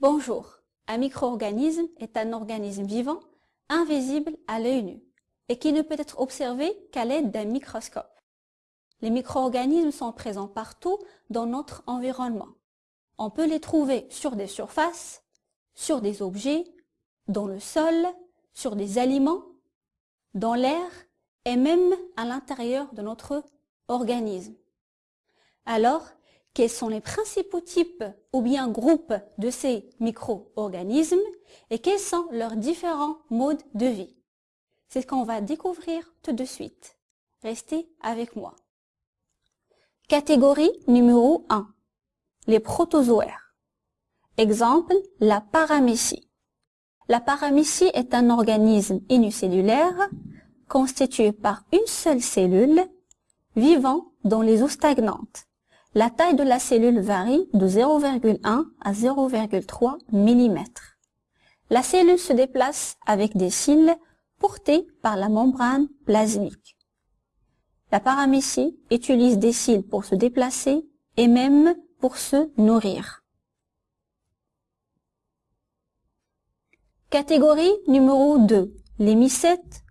Bonjour, un micro-organisme est un organisme vivant, invisible à l'œil nu, et qui ne peut être observé qu'à l'aide d'un microscope. Les micro-organismes sont présents partout dans notre environnement. On peut les trouver sur des surfaces, sur des objets, dans le sol, sur des aliments, dans l'air et même à l'intérieur de notre organisme. Alors, quels sont les principaux types ou bien groupes de ces micro-organismes et quels sont leurs différents modes de vie. C'est ce qu'on va découvrir tout de suite. Restez avec moi. Catégorie numéro 1. Les protozoaires. Exemple, la paramécie. La paramécie est un organisme unicellulaire constitué par une seule cellule vivant dans les eaux stagnantes. La taille de la cellule varie de 0,1 à 0,3 mm. La cellule se déplace avec des cils portés par la membrane plasmique. La paramécie utilise des cils pour se déplacer et même pour se nourrir. Catégorie numéro 2. Les mycètes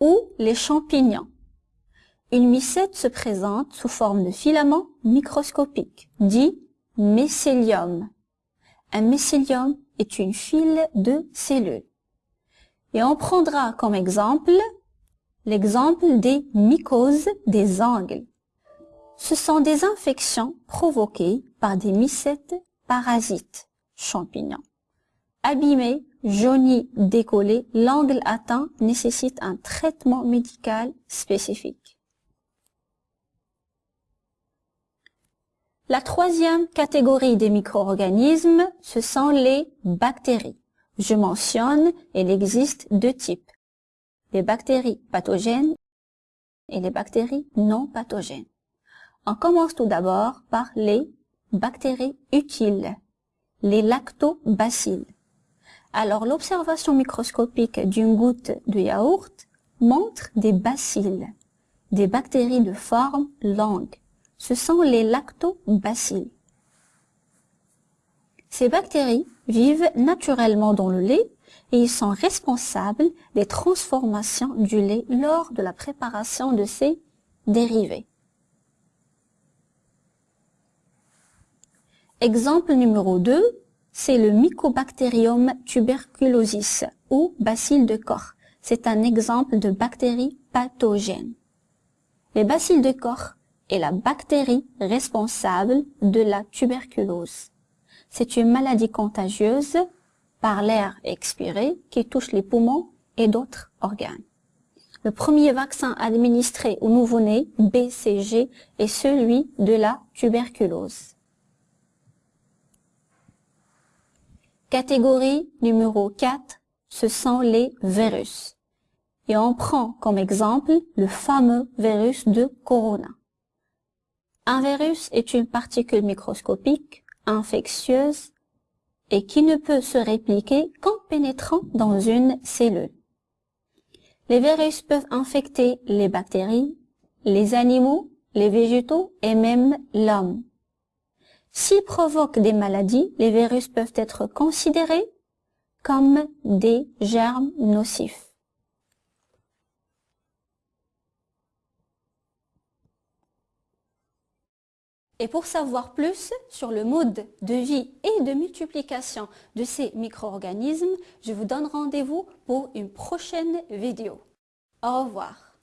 ou les champignons. Une mycète se présente sous forme de filament microscopique, dit mycélium. Un mycélium est une file de cellules. Et on prendra comme exemple l'exemple des mycoses des angles. Ce sont des infections provoquées par des mycètes parasites, champignons. Abîmés, jaunis, décollés, l'angle atteint nécessite un traitement médical spécifique. La troisième catégorie des micro-organismes, ce sont les bactéries. Je mentionne, il existe deux types. Les bactéries pathogènes et les bactéries non pathogènes. On commence tout d'abord par les bactéries utiles, les lactobacilles. Alors l'observation microscopique d'une goutte de yaourt montre des bacilles, des bactéries de forme longue ce sont les lactobacilles. Ces bactéries vivent naturellement dans le lait et ils sont responsables des transformations du lait lors de la préparation de ses dérivés. Exemple numéro 2, c'est le Mycobacterium tuberculosis ou bacille de corps. C'est un exemple de bactérie pathogène. Les bacilles de corps est la bactérie responsable de la tuberculose. C'est une maladie contagieuse par l'air expiré qui touche les poumons et d'autres organes. Le premier vaccin administré au nouveau-né, BCG, est celui de la tuberculose. Catégorie numéro 4, ce sont les virus. Et on prend comme exemple le fameux virus de Corona. Un virus est une particule microscopique, infectieuse et qui ne peut se répliquer qu'en pénétrant dans une cellule. Les virus peuvent infecter les bactéries, les animaux, les végétaux et même l'homme. S'ils provoquent des maladies, les virus peuvent être considérés comme des germes nocifs. Et pour savoir plus sur le mode de vie et de multiplication de ces micro-organismes, je vous donne rendez-vous pour une prochaine vidéo. Au revoir.